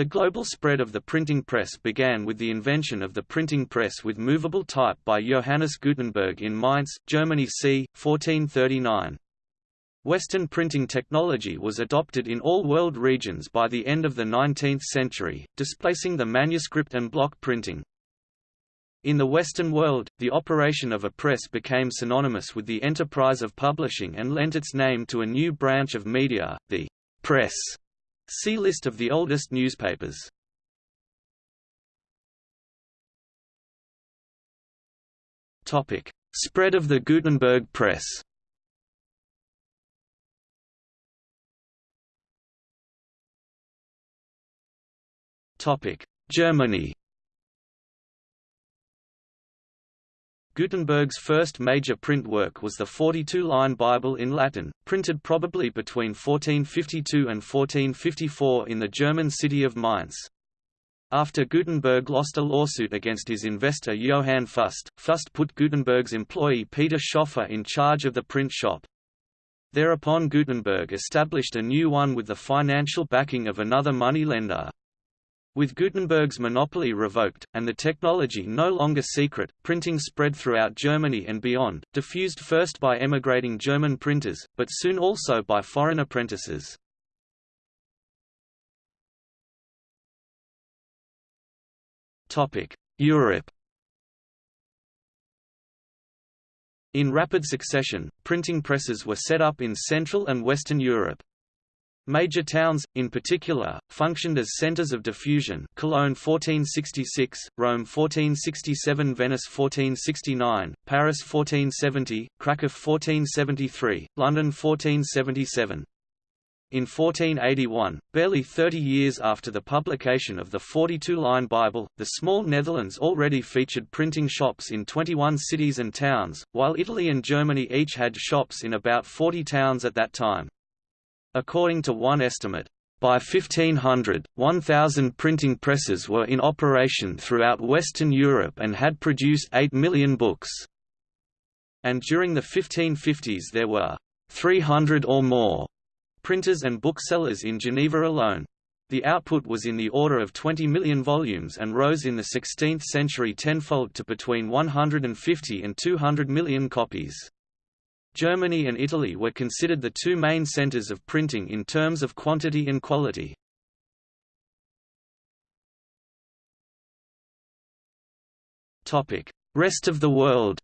The global spread of the printing press began with the invention of the printing press with movable type by Johannes Gutenberg in Mainz, Germany c. 1439. Western printing technology was adopted in all world regions by the end of the 19th century, displacing the manuscript and block printing. In the Western world, the operation of a press became synonymous with the enterprise of publishing and lent its name to a new branch of media, the press. See list of the oldest newspapers. Topic: Spread of the Gutenberg press. Topic: Germany Gutenberg's first major print work was the 42-line Bible in Latin, printed probably between 1452 and 1454 in the German city of Mainz. After Gutenberg lost a lawsuit against his investor Johann Fust, Fust put Gutenberg's employee Peter Schoffer in charge of the print shop. Thereupon Gutenberg established a new one with the financial backing of another money lender. With Gutenberg's monopoly revoked, and the technology no longer secret, printing spread throughout Germany and beyond, diffused first by emigrating German printers, but soon also by foreign apprentices. Europe In rapid succession, printing presses were set up in Central and Western Europe. Major towns, in particular, functioned as centers of diffusion Cologne 1466, Rome 1467 Venice 1469, Paris 1470, Krakow 1473, London 1477. In 1481, barely 30 years after the publication of the 42-line Bible, the small Netherlands already featured printing shops in 21 cities and towns, while Italy and Germany each had shops in about 40 towns at that time. According to one estimate, by 1500, 1,000 printing presses were in operation throughout Western Europe and had produced 8 million books. And during the 1550s there were 300 or more printers and booksellers in Geneva alone. The output was in the order of 20 million volumes and rose in the 16th century tenfold to between 150 and 200 million copies. Germany and Italy were considered the two main centers of printing in terms of quantity and quality. Rest of the world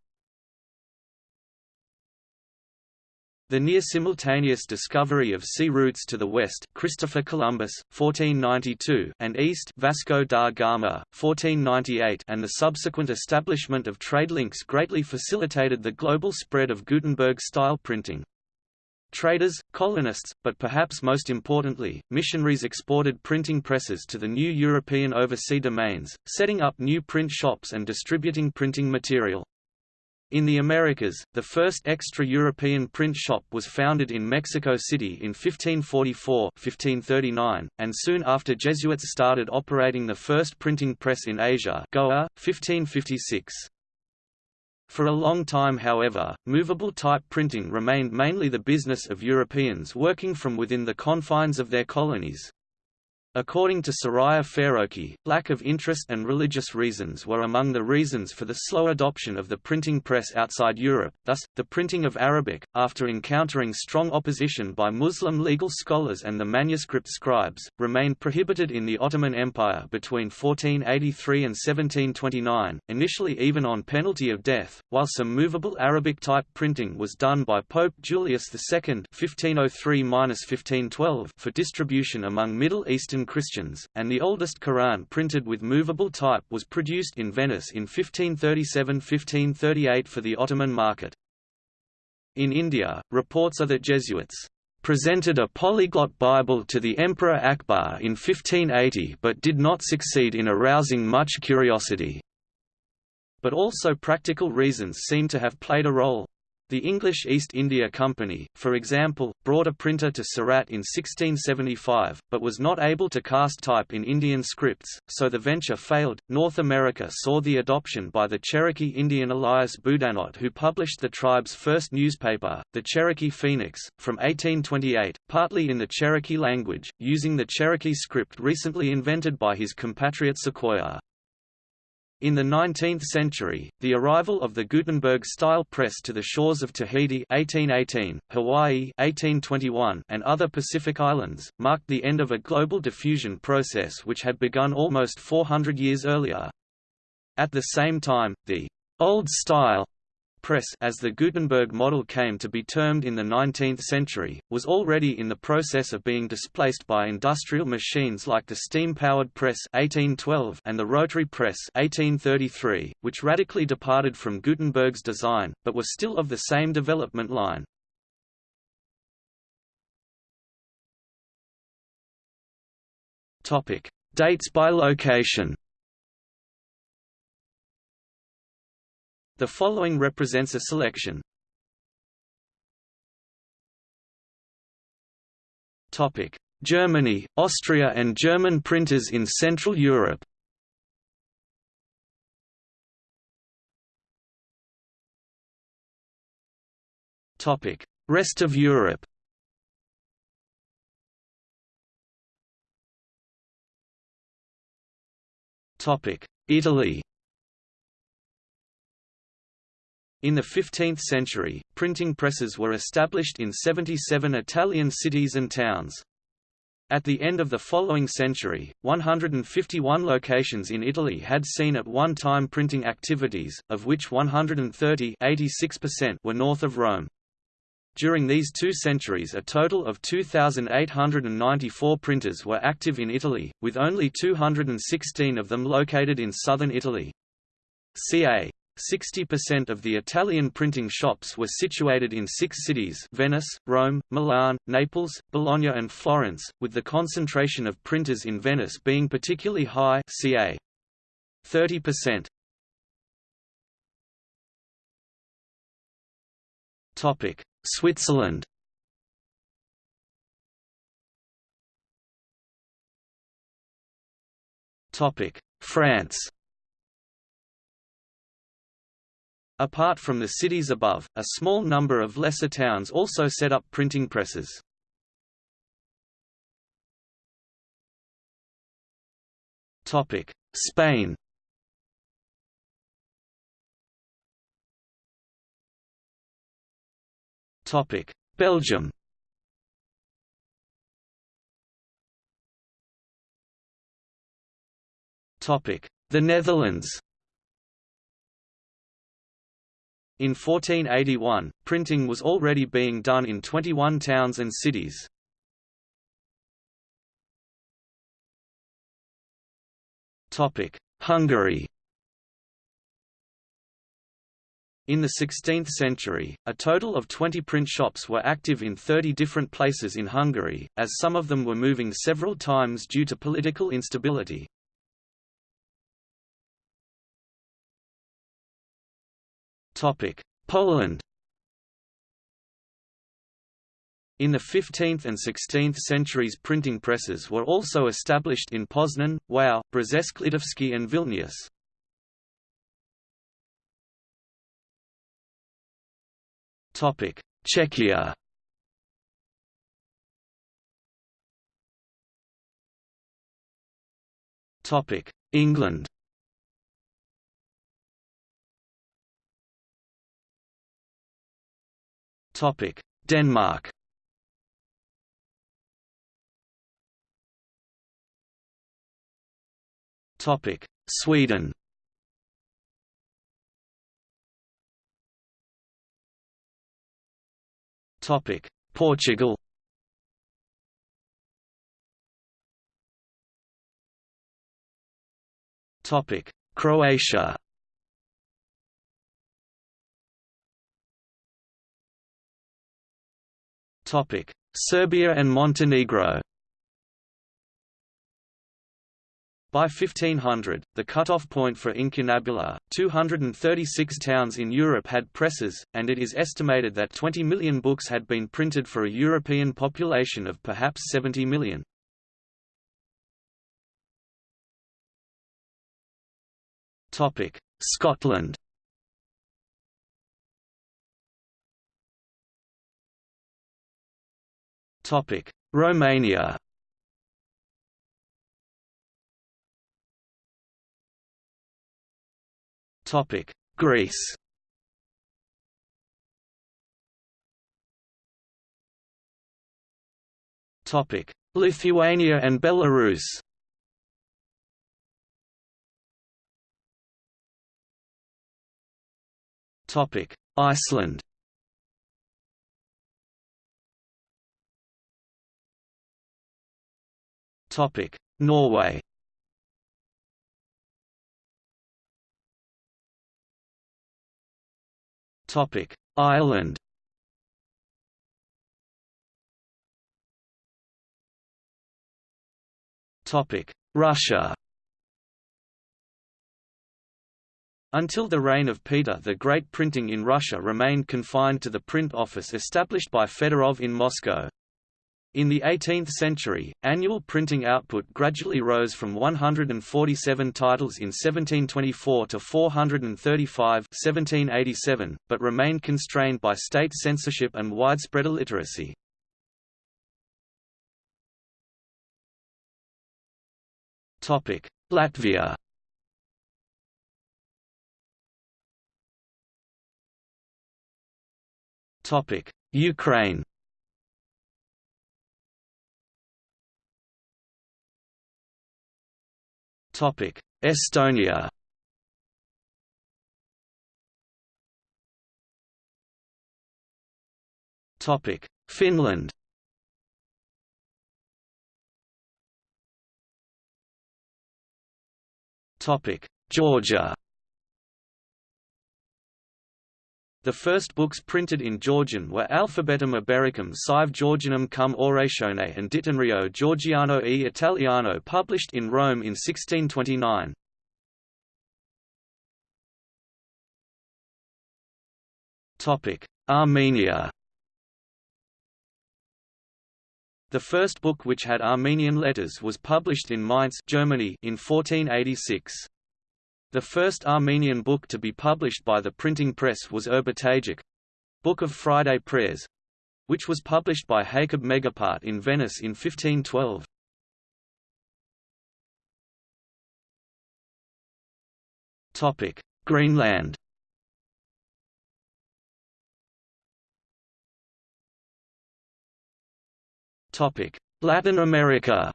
The near-simultaneous discovery of sea routes to the west Christopher Columbus, 1492 and east Vasco da Gama, 1498 and the subsequent establishment of trade links greatly facilitated the global spread of Gutenberg-style printing. Traders, colonists, but perhaps most importantly, missionaries exported printing presses to the new European overseas domains, setting up new print shops and distributing printing material. In the Americas, the first extra-European print shop was founded in Mexico City in 1544-1539, and soon after Jesuits started operating the first printing press in Asia Goa, 1556. For a long time however, movable type printing remained mainly the business of Europeans working from within the confines of their colonies. According to Suraiya Faroqhi, lack of interest and religious reasons were among the reasons for the slow adoption of the printing press outside Europe, thus, the printing of Arabic, after encountering strong opposition by Muslim legal scholars and the manuscript scribes, remained prohibited in the Ottoman Empire between 1483 and 1729, initially even on penalty of death, while some movable Arabic-type printing was done by Pope Julius II 1503 for distribution among Middle Eastern Christians, and the oldest Quran printed with movable type was produced in Venice in 1537–1538 for the Ottoman market. In India, reports are that Jesuits presented a polyglot Bible to the Emperor Akbar in 1580 but did not succeed in arousing much curiosity. But also practical reasons seem to have played a role. The English East India Company, for example, brought a printer to Surat in 1675, but was not able to cast type in Indian scripts, so the venture failed. North America saw the adoption by the Cherokee Indian Elias Boudinot, who published the tribe's first newspaper, the Cherokee Phoenix, from 1828, partly in the Cherokee language, using the Cherokee script recently invented by his compatriot Sequoyah. In the 19th century, the arrival of the Gutenberg-style press to the shores of Tahiti 1818, Hawaii 1821, and other Pacific islands, marked the end of a global diffusion process which had begun almost 400 years earlier. At the same time, the «old style» press as the Gutenberg model came to be termed in the 19th century, was already in the process of being displaced by industrial machines like the steam-powered press 1812 and the rotary press 1833, which radically departed from Gutenberg's design, but were still of the same development line. Dates by location The following represents a selection. Topic: Germany, Austria and German printers in Central Europe. Topic: Rest of Europe. Topic: Italy. In the 15th century, printing presses were established in 77 Italian cities and towns. At the end of the following century, 151 locations in Italy had seen at one time printing activities, of which 130 were north of Rome. During these two centuries a total of 2,894 printers were active in Italy, with only 216 of them located in southern Italy. ca. 60% of the Italian printing shops were situated in six cities Venice, Rome, Milan, Naples, Bologna and Florence, with the concentration of printers in Venice being particularly high ca. 30%. Topic: Switzerland Topic: France Apart from the cities above, a small number of lesser towns also set up printing presses. Spain Belgium The Netherlands In 1481, printing was already being done in 21 towns and cities. Hungary In the 16th century, a total of 20 print shops were active in 30 different places in Hungary, as some of them were moving several times due to political instability. Poland In the 15th and 16th centuries printing presses were also established in Poznan, Wau, Brzesk-Litovsk and Vilnius. Czechia England Topic: Denmark. Topic: Sweden. Topic: Portugal. Topic: Croatia. Serbia and Montenegro By 1500, the cutoff point for incunabula, 236 towns in Europe had presses, and it is estimated that 20 million books had been printed for a European population of perhaps 70 million. Scotland Romania Topic: Greece. Topic: Lithuania and Belarus. Topic: Iceland. Topic: Norway. Topic: Ireland. Topic: Russia. Until the reign of Peter the Great printing in Russia remained confined to the print office established by Fedorov in Moscow. In the 18th century, annual printing output gradually rose from 147 titles in 1724 to 435 1787, but remained constrained by state censorship and widespread illiteracy. Latvia Ukraine Estonia. Topic: Finland. Topic: Georgia. The first books printed in Georgian were Alphabetum Ibericum sive Georgianum cum Oratione and Dittionario Georgiano e Italiano published in Rome in 1629. Armenia The first book which had Armenian letters was published in Mainz Germany in 1486. The first Armenian book to be published by the printing press was Urbatagirk Book of Friday Prayers which was published by Jacob Meghapart in Venice in 1512. Topic: Greenland. Latin America.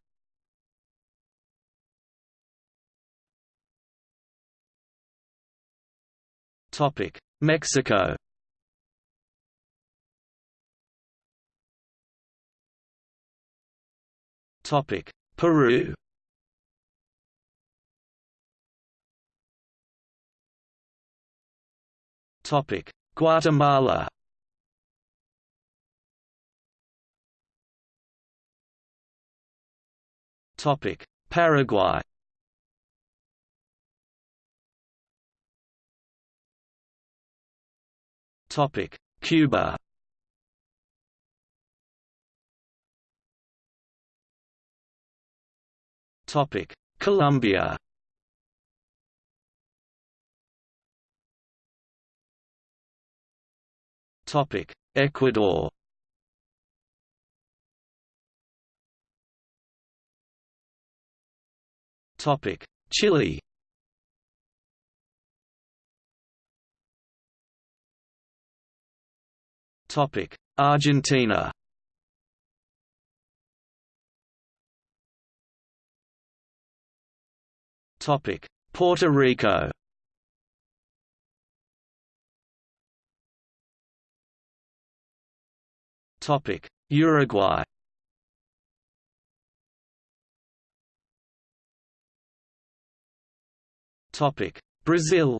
Topic: Mexico. Topic: Peru. Topic: Guatemala. Topic: Paraguay. Topic: Cuba. Topic: Colombia. Topic: Ecuador. Topic: Chile. Topic: Argentina. Topic: Puerto Rico. Topic: Uruguay. Topic: Brazil.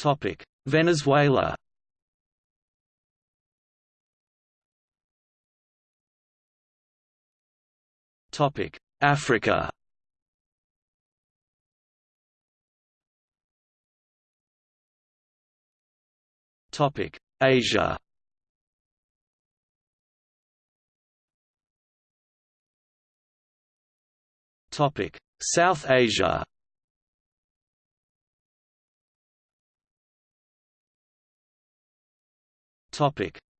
Topic: Venezuela. Topic: Africa. Topic: Asia. Topic: South Asia.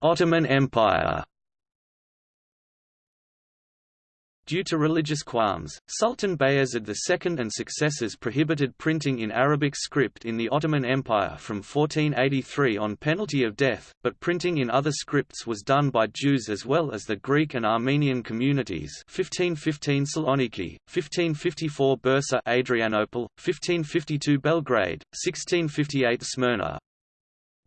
Ottoman Empire. Due to religious qualms, Sultan Bayezid II and successors prohibited printing in Arabic script in the Ottoman Empire from 1483 on penalty of death, but printing in other scripts was done by Jews as well as the Greek and Armenian communities. 1515 Saloniki, 1554 Bursa Adrianople, 1552 Belgrade, 1658 Smyrna,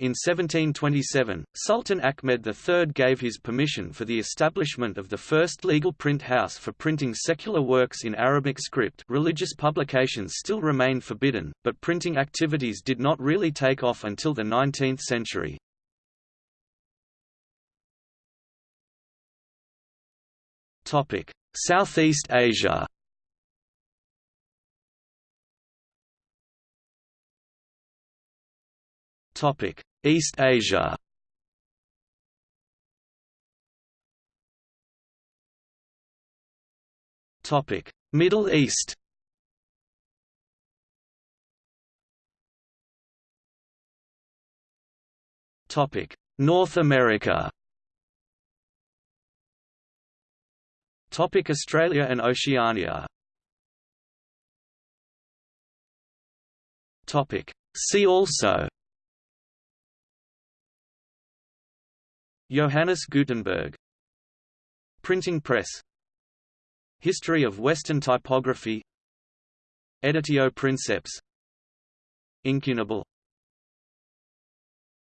in 1727, Sultan Ahmed III gave his permission for the establishment of the first legal print house for printing secular works in Arabic script religious publications still remained forbidden, but printing activities did not really take off until the 19th century. Southeast Asia Topic: East Asia Topic: Middle East. Topic: North America. Topic: Australia and Oceania. Topic: See also Johannes Gutenberg. Printing press. History of Western typography. Editio Princeps. Incunable